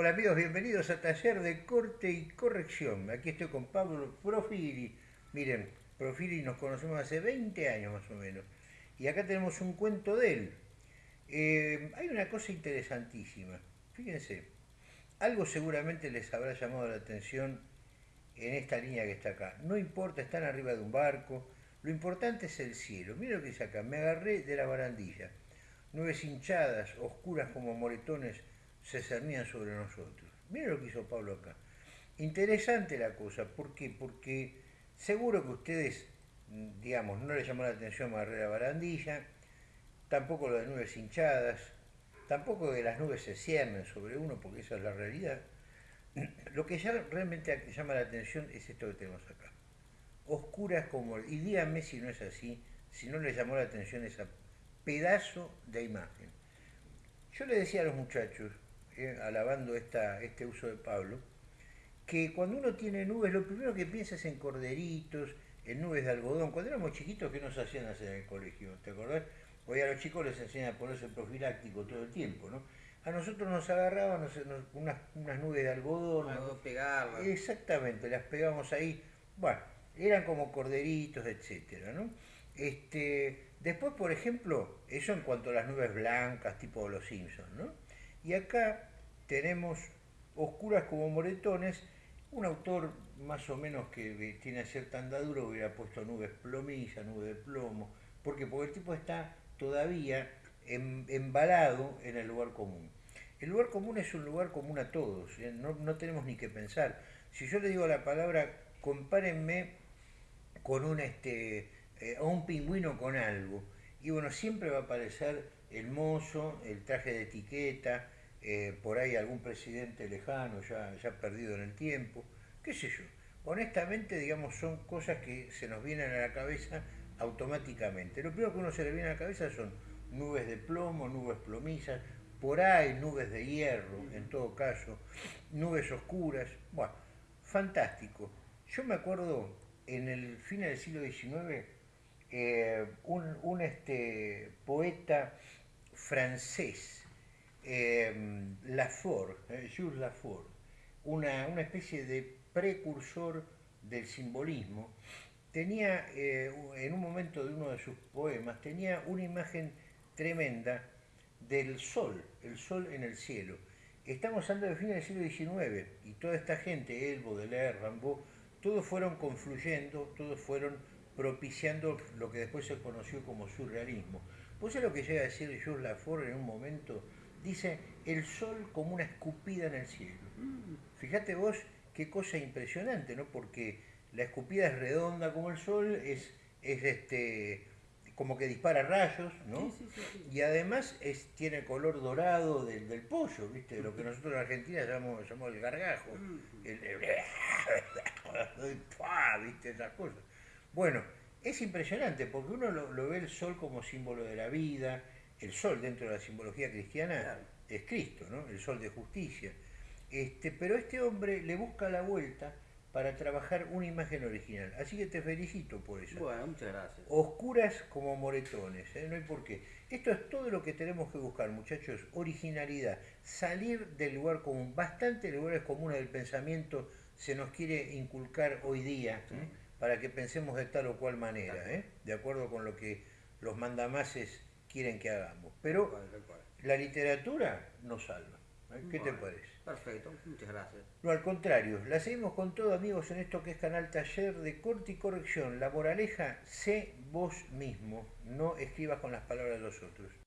Hola amigos, bienvenidos a Taller de Corte y Corrección. Aquí estoy con Pablo Profili. Miren, Profili nos conocemos hace 20 años más o menos. Y acá tenemos un cuento de él. Eh, hay una cosa interesantísima. Fíjense, algo seguramente les habrá llamado la atención en esta línea que está acá. No importa, están arriba de un barco. Lo importante es el cielo. Miren lo que dice acá. Me agarré de la barandilla. Nubes hinchadas, oscuras como moretones se cernían sobre nosotros. Miren lo que hizo Pablo acá. Interesante la cosa, ¿por qué? Porque seguro que ustedes, digamos, no les llamó la atención Barrera Barandilla, tampoco lo de nubes hinchadas, tampoco que las nubes se ciernen sobre uno, porque esa es la realidad. Lo que ya realmente llama la atención es esto que tenemos acá. Oscuras como... Y díganme si no es así, si no les llamó la atención ese pedazo de imagen. Yo le decía a los muchachos, eh, alabando esta, este uso de Pablo, que cuando uno tiene nubes, lo primero que piensa es en corderitos, en nubes de algodón. Cuando éramos chiquitos, ¿qué nos hacían hacer en el colegio? ¿Te acordás? Hoy a los chicos les enseñan a ponerse profiláctico todo el tiempo, ¿no? A nosotros nos agarraban unas, unas, nubes de algodón. pegarlas. Exactamente, las pegamos ahí. Bueno, eran como corderitos, etcétera, ¿no? Este, después, por ejemplo, eso en cuanto a las nubes blancas, tipo los Simpsons, ¿no? Y acá tenemos Oscuras como moretones, un autor más o menos que tiene cierta andadura hubiera puesto nubes plomilla, nubes de plomo, porque el tipo está todavía embalado en el lugar común. El lugar común es un lugar común a todos, ¿eh? no, tenemos ni que pensar. Si yo le digo la palabra, compárenme con un, este, eh, a un pingüino con algo, y bueno, siempre va a aparecer el mozo, el traje de etiqueta, eh, por ahí algún presidente lejano ya, ya perdido en el tiempo, qué sé yo. Honestamente, digamos, son cosas que se nos vienen a la cabeza automáticamente. Lo primero que uno se le viene a la cabeza son nubes de plomo, nubes plomizas, por ahí nubes de hierro, en todo caso, nubes oscuras, bueno, fantástico. Yo me acuerdo en el fin del siglo XIX, eh, un, un este, poeta francés, eh, Lafort, eh, Jules Lafort, una, especie de precursor del simbolismo, tenía eh, en un momento de uno de sus poemas, tenía una imagen tremenda del sol, el sol en el cielo. Estamos hablando de fines del siglo XIX y toda esta gente, El, Baudelaire, Rimbaud, todos fueron confluyendo, todos fueron propiciando lo que después se conoció como surrealismo. Pues es lo que llega a decir Jules Lafort en un momento dice el sol como una escupida en el cielo. Fíjate vos qué cosa impresionante, ¿no? Porque la escupida es redonda como el sol, es, es este como que dispara rayos, ¿no? y además es, tiene color dorado del, pollo, ¿viste? Lo que nosotros en Argentina llamamos, llamamos el gargajo. El, ¿viste? Esas cosas. Bueno, es impresionante porque uno lo ve el sol como símbolo de la vida, el sol dentro de la simbología cristiana es Cristo, ¿no? el sol de justicia. Este, pero este hombre le busca la vuelta para trabajar una imagen original. Así que te felicito por eso. Bueno, muchas gracias. Oscuras como moretones, ¿eh? no hay por qué. Esto es todo lo que tenemos que buscar, muchachos. Originalidad. Salir del lugar común. Bastante lugares comunes del pensamiento se nos quiere inculcar hoy día ¿eh? para que pensemos de tal o cual manera, ¿eh? de acuerdo con lo que los mandamases quieren que hagamos. Pero la literatura nos salva. ¿eh? ¿Qué te parece? Perfecto, muchas gracias. No, al contrario, la seguimos con todo, amigos, en esto que es Canal Taller de Corte y Corrección. La moraleja, sé vos mismo, no escribas con las palabras de los otros.